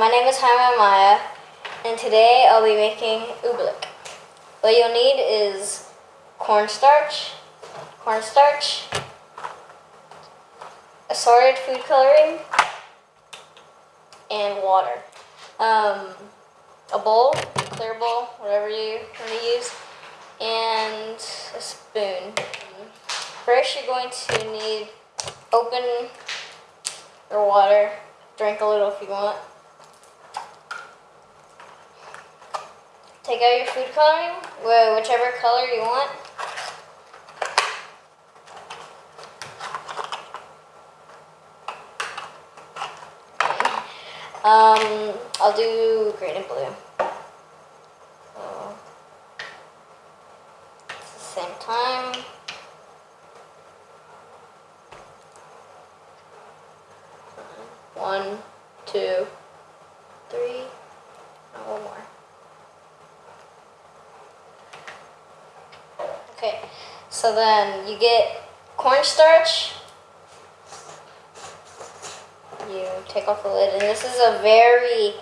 my name is Jaime Maya, and today I'll be making oobleck. What you'll need is cornstarch, cornstarch, assorted food coloring, and water. Um, a bowl, clear bowl, whatever you want to use, and a spoon. First, you're going to need open your water. Drink a little if you want. Take out your food coloring, whichever color you want. Um, I'll do green and blue. So, the same time. One, two, three, and one more. Okay, so then you get cornstarch. You take off the lid, and this is a very,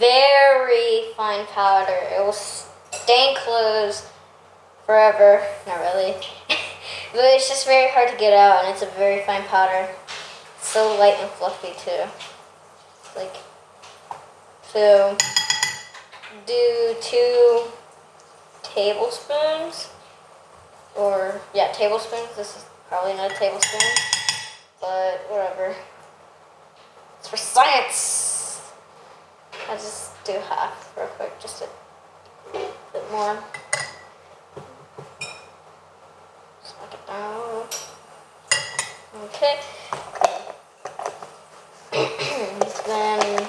very fine powder. It will stain clothes forever. Not really. but it's just very hard to get out, and it's a very fine powder. So light and fluffy, too. Like, so do two tablespoons or yeah tablespoons. This is probably not a tablespoon. But whatever. It's for science! I'll just do half real quick just a bit more. Smack it down. Okay. Then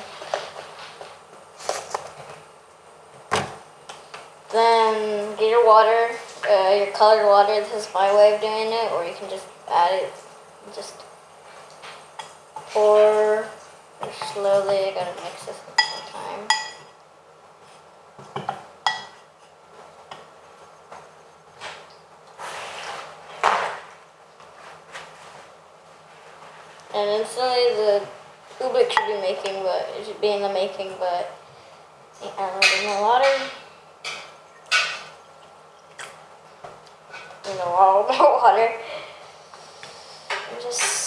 then get your water uh, your colored water. This is my way of doing it, or you can just add it. Just pour slowly. I gotta mix this the same time. And instantly the oobleck should be making, but it should be in the making, but add a little more water. In the water. And just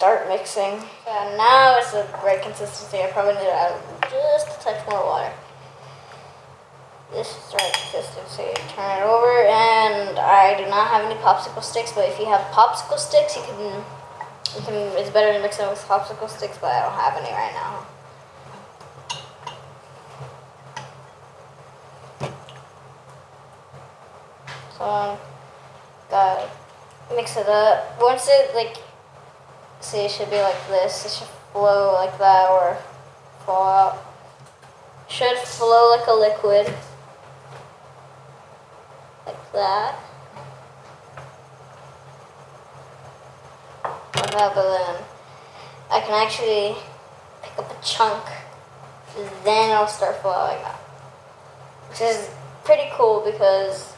start mixing. And now it's the right consistency. I probably need to add just a touch more water. This is the right consistency. Turn it over, and I do not have any popsicle sticks, but if you have popsicle sticks, you can, you can. It's better to mix it with popsicle sticks, but I don't have any right now. So uh, mix it up. Once it like, see, it should be like this. It should flow like that or fall out. Should flow like a liquid, like that. Like that, then I can actually pick up a chunk, then it'll start flowing out, which is pretty cool because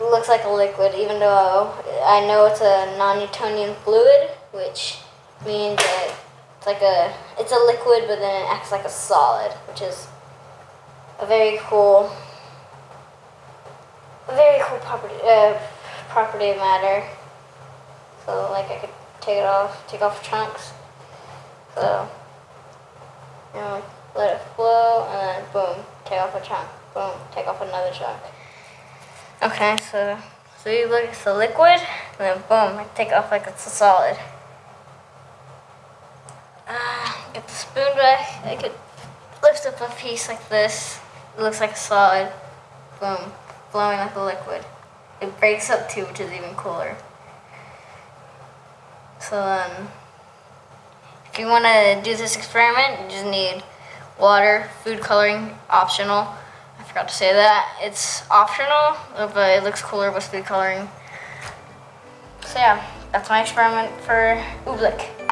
looks like a liquid, even though I know it's a non-Newtonian fluid, which means that it's like a it's a liquid, but then it acts like a solid, which is a very cool, a very cool property uh, property of matter. So like I could take it off, take off chunks. So you know, let it flow, and then boom, take off a chunk. Boom, take off another chunk. Okay, so so you look it's a liquid, and then boom, I take off like it's a solid. Ah, get the spoon back. I could lift up a piece like this. It looks like a solid. Boom, flowing like a liquid. It breaks up too, which is even cooler. So then, if you want to do this experiment, you just need water, food coloring, optional forgot to say that. It's optional, but it looks cooler with food coloring. So yeah, that's my experiment for oobleck.